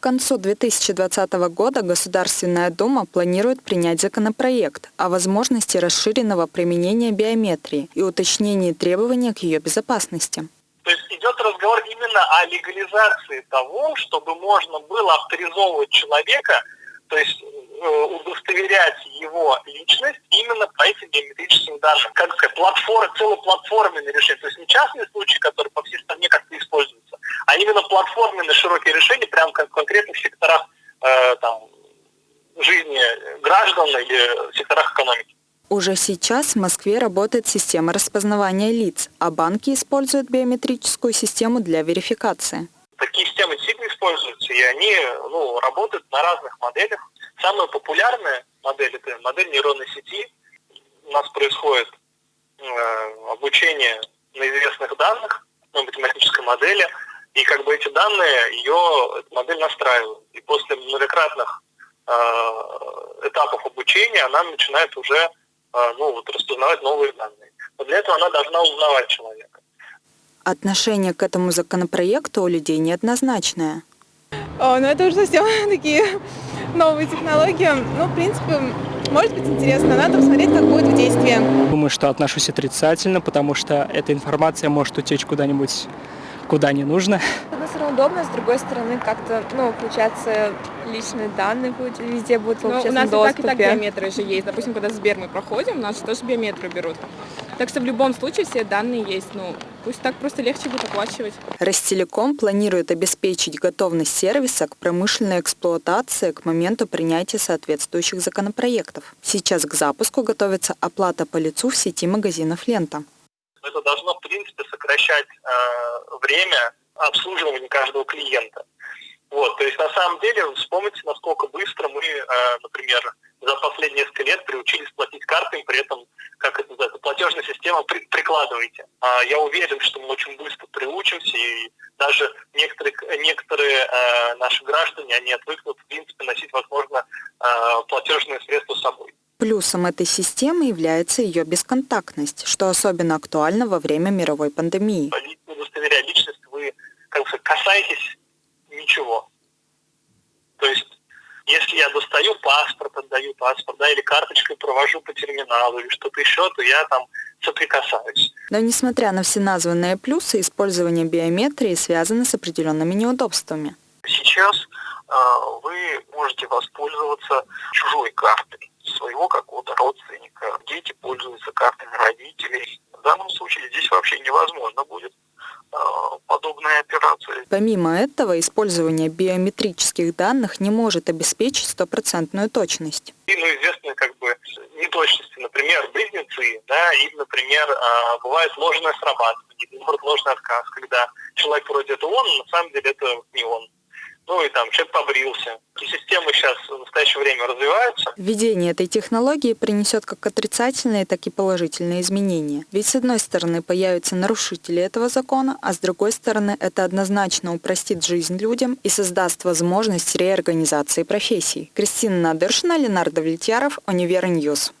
К концу 2020 года Государственная Дума планирует принять законопроект о возможности расширенного применения биометрии и уточнении требований к ее безопасности. То есть идет разговор именно о легализации того, чтобы можно было авторизовывать человека, то есть э, удостоверять его личность именно по этим биометрическим данным. Как сказать, платформа, целоплатформенное решение. То есть не частные случаи, которые по всей стране именно платформенные широкие решения, прямо как в конкретных секторах э, там, жизни граждан или секторах экономики. Уже сейчас в Москве работает система распознавания лиц, а банки используют биометрическую систему для верификации. Такие системы действительно используются, и они ну, работают на разных моделях. Самая популярная модель – это модель нейронной сети. У нас происходит э, обучение на известных данных, на математической модели, и как бы эти данные, ее модель настраивает. И после многократных э, этапов обучения она начинает уже а, ну, вот, распознавать новые данные. Но для этого она должна узнавать человека. Отношение к этому законопроекту у людей неоднозначное. О, ну это уже совсем такие новые технологии. Ну, в принципе, может быть интересно, надо посмотреть, как будет в действии. Думаю, что отношусь отрицательно, потому что эта информация может утечь куда-нибудь, куда не нужно. С одной стороны удобно, с другой стороны как-то, ну, получается, личные данные будут, везде будут в Но общественном у нас доступе. и так, и так биометры же есть. Допустим, когда Сбер мы проходим, у нас же тоже биометры берут. Так что в любом случае все данные есть. Ну, пусть так просто легче будет оплачивать. Ростелеком планирует обеспечить готовность сервиса к промышленной эксплуатации к моменту принятия соответствующих законопроектов. Сейчас к запуску готовится оплата по лицу в сети магазинов «Лента». Это должно, в принципе, сокращать э, время обслуживания каждого клиента. Вот, то есть на самом деле вспомните, насколько быстро мы, э, например, за последние несколько лет приучились платить картами, при этом, как это называется, платежная система при, прикладываете. А я уверен, что мы очень быстро приучимся, и даже некоторые, некоторые э, наши граждане, они отвыкнут, в принципе, носить, возможно, э, платежные. Плюсом этой системы является ее бесконтактность, что особенно актуально во время мировой пандемии. Удостоверяя личность, вы как бы касаетесь ничего. То есть, если я достаю паспорт, отдаю паспорт, да, или карточкой провожу по терминалу, или что-то еще, то я там соприкасаюсь. Но несмотря на все названные плюсы, использование биометрии связано с определенными неудобствами. Сейчас э, вы можете воспользоваться чужой картой своего какого-то родственника. Дети пользуются картами родителей. В данном случае здесь вообще невозможно будет э, подобная операция. Помимо этого, использование биометрических данных не может обеспечить стопроцентную точность. И, ну, известны как бы неточности, например, близнецы, да, или, например, э, бывает ложное срабатывание, бывает ложный отказ, когда человек вроде это он, но на самом деле это не он ну и там человек побрился. И системы сейчас в настоящее время развиваются. Введение этой технологии принесет как отрицательные, так и положительные изменения. Ведь с одной стороны появятся нарушители этого закона, а с другой стороны это однозначно упростит жизнь людям и создаст возможность реорганизации профессий. Кристина Надыршина, Ленар Давлетьяров, Универ News.